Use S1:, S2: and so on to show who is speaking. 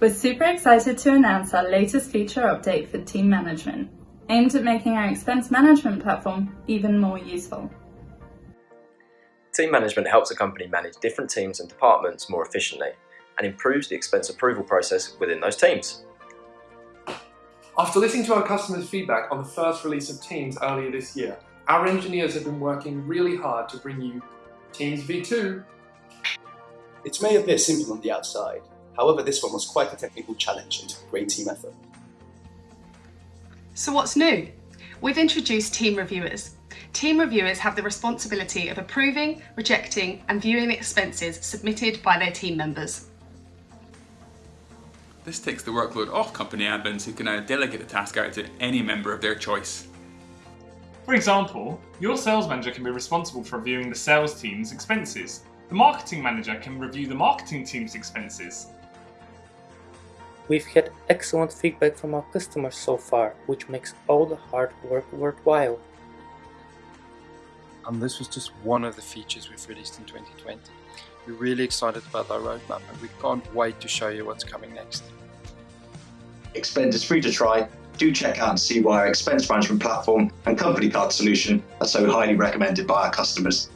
S1: We're super excited to announce our latest feature update for team management, aimed at making our expense management platform even more useful.
S2: Team management helps a company manage different teams and departments more efficiently and improves the expense approval process within those teams.
S3: After listening to our customers' feedback on the first release of Teams earlier this year, our engineers have been working really hard to bring you Teams V2.
S4: It may appear simple on the outside, however this one was quite a technical challenge and took a great team effort.
S5: So what's new? We've introduced team reviewers. Team reviewers have the responsibility of approving, rejecting and viewing the expenses submitted by their team members.
S6: This takes the workload off company admins who can now delegate the task out to any member of their choice.
S7: For example, your sales manager can be responsible for reviewing the sales team's expenses. The marketing manager can review the marketing team's expenses.
S8: We've had excellent feedback from our customers so far, which makes all the hard work worthwhile.
S9: And this was just one of the features we've released in 2020. We're really excited about our roadmap and we can't wait to show you what's coming next.
S10: Expend is free to try. Do check out and see why our expense management platform and company card solution are so highly recommended by our customers.